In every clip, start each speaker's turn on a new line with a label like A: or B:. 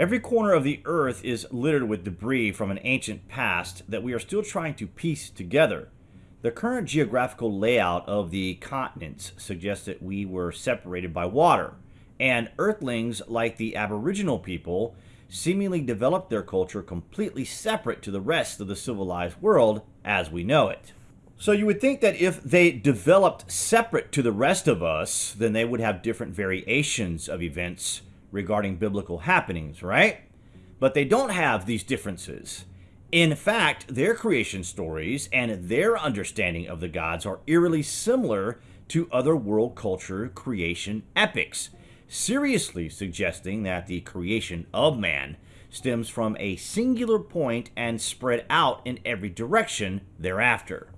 A: Every corner of the earth is littered with debris from an ancient past that we are still trying to piece together. The current geographical layout of the continents suggests that we were separated by water, and Earthlings, like the Aboriginal people, seemingly developed their culture completely separate to the rest of the civilized world as we know it. So you would think that if they developed separate to the rest of us, then they would have different variations of events regarding biblical happenings, right? But they don't have these differences. In fact, their creation stories and their understanding of the gods are eerily similar to other world culture creation epics, seriously suggesting that the creation of man stems from a singular point and spread out in every direction thereafter.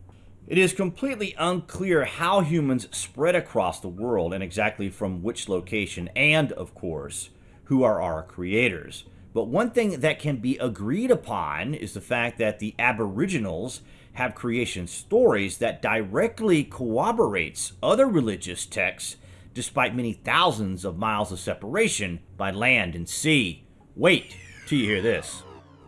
A: It is completely unclear how humans spread across the world and exactly from which location, and, of course, who are our creators. But one thing that can be agreed upon is the fact that the Aboriginals have creation stories that directly corroborates other religious texts despite many thousands of miles of separation by land and sea. Wait till you hear this.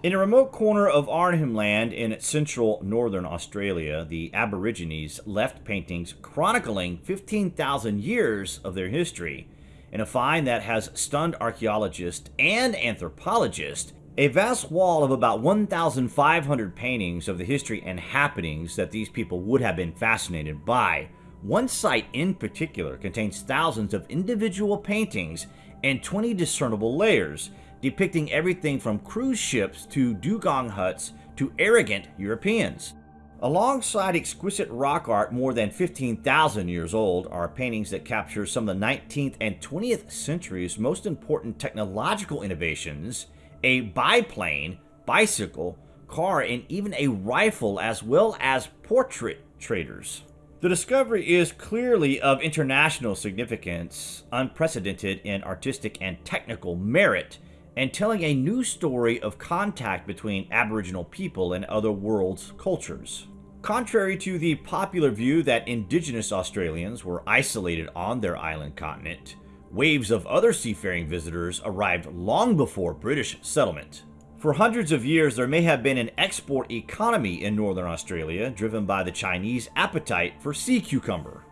A: In a remote corner of Arnhem Land in central northern Australia, the Aborigines left paintings chronicling 15,000 years of their history in a find that has stunned archaeologists and anthropologists, a vast wall of about 1,500 paintings of the history and happenings that these people would have been fascinated by. One site in particular contains thousands of individual paintings and 20 discernible layers, depicting everything from cruise ships to dugong huts to arrogant Europeans. Alongside exquisite rock art more than 15,000 years old are paintings that capture some of the 19th and 20th century's most important technological innovations, a biplane, bicycle, car, and even a rifle as well as portrait traders. The discovery is clearly of international significance, unprecedented in artistic and technical merit, and telling a new story of contact between Aboriginal people and other world's cultures. Contrary to the popular view that indigenous Australians were isolated on their island continent, waves of other seafaring visitors arrived long before British settlement. For hundreds of years, there may have been an export economy in northern Australia driven by the Chinese appetite for sea cucumber.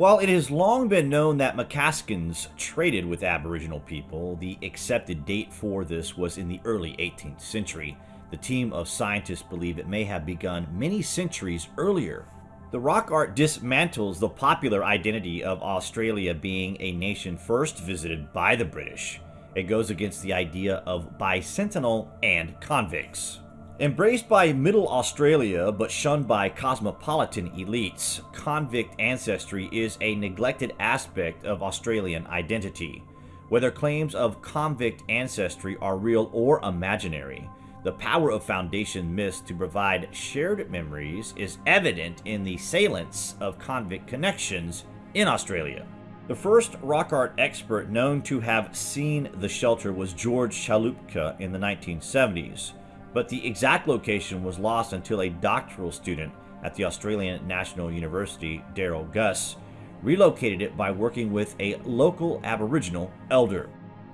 A: While it has long been known that Macassans traded with Aboriginal people, the accepted date for this was in the early 18th century, the team of scientists believe it may have begun many centuries earlier. The rock art dismantles the popular identity of Australia being a nation first visited by the British. It goes against the idea of bicentennial and convicts. Embraced by middle Australia but shunned by cosmopolitan elites, convict ancestry is a neglected aspect of Australian identity. Whether claims of convict ancestry are real or imaginary, the power of Foundation myths to provide shared memories is evident in the salience of convict connections in Australia. The first rock art expert known to have seen the shelter was George Chaloupka in the 1970s, but the exact location was lost until a doctoral student at the Australian National University, Daryl Guse, relocated it by working with a local Aboriginal elder.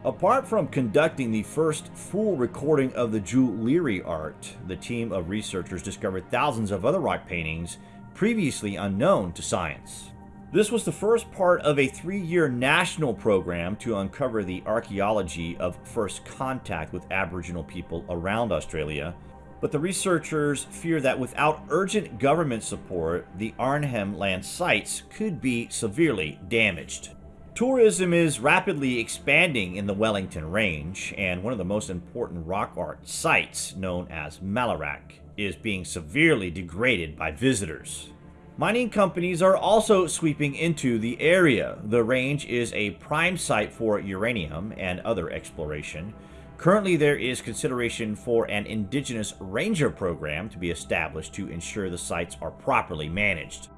A: Apart from conducting the first full recording of the Djulirri art, the team of researchers discovered thousands of other rock paintings previously unknown to science. This was the first part of a three-year national program to uncover the archaeology of first contact with Aboriginal people around Australia, but the researchers fear that without urgent government support, the Arnhem Land sites could be severely damaged. Tourism is rapidly expanding in the Wellington Range, and one of the most important rock art sites, known as Malarrak, is being severely degraded by visitors. Mining companies are also sweeping into the area. The range is a prime site for uranium and other exploration. Currently, there is consideration for an indigenous ranger program to be established to ensure the sites are properly managed.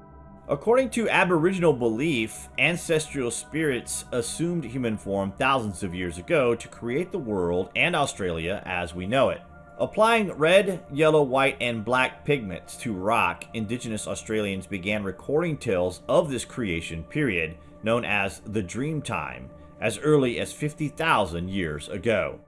A: According to Aboriginal belief, ancestral spirits assumed human form thousands of years ago to create the world and Australia as we know it. Applying red, yellow, white, and black pigments to rock, indigenous Australians began recording tales of this creation period, known as the Dream Time, as early as 50,000 years ago.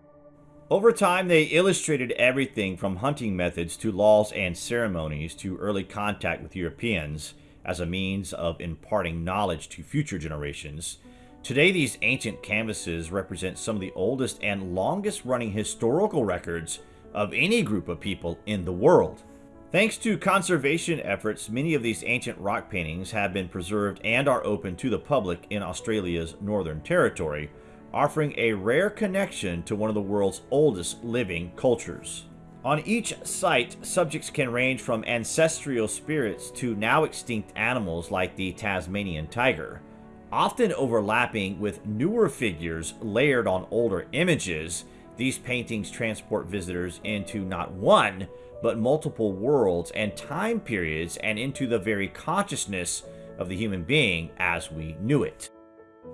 A: Over time, they illustrated everything from hunting methods to laws and ceremonies to early contact with Europeans as a means of imparting knowledge to future generations. Today, these ancient canvases represent some of the oldest and longest running historical records of any group of people in the world. Thanks to conservation efforts, many of these ancient rock paintings have been preserved and are open to the public in Australia's Northern Territory, offering a rare connection to one of the world's oldest living cultures. On each site, subjects can range from ancestral spirits to now extinct animals like the Tasmanian tiger, often overlapping with newer figures layered on older images. These paintings transport visitors into not one, but multiple worlds and time periods and into the very consciousness of the human being as we knew it.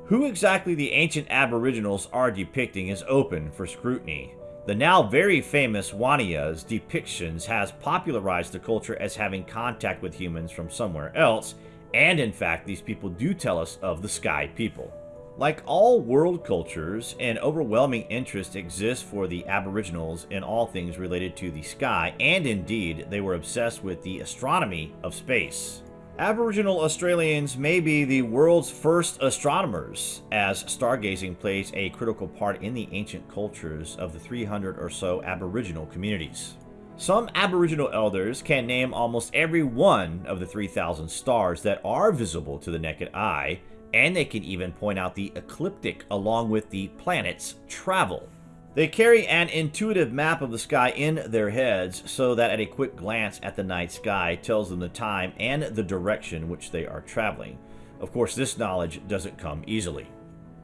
A: Who exactly the ancient aboriginals are depicting is open for scrutiny. The now very famous Wandjina's depictions has popularized the culture as having contact with humans from somewhere else, and in fact these people do tell us of the Sky people. Like all world cultures, an overwhelming interest exists for the Aboriginals in all things related to the sky, and indeed, they were obsessed with the astronomy of space. Aboriginal Australians may be the world's first astronomers, as stargazing plays a critical part in the ancient cultures of the 300 or so Aboriginal communities. Some Aboriginal elders can name almost every one of the 3,000 stars that are visible to the naked eye, and they can even point out the ecliptic along with the planet's travel. They carry an intuitive map of the sky in their heads so that at a quick glance at the night sky tells them the time and the direction which they are traveling. Of course, this knowledge doesn't come easily.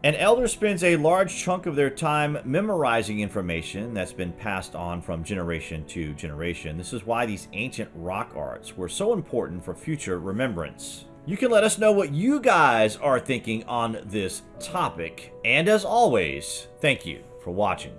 A: An elder spends a large chunk of their time memorizing information that's been passed on from generation to generation. This is why these ancient rock arts were so important for future remembrance. You can let us know what you guys are thinking on this topic. And as always, thank you for watching.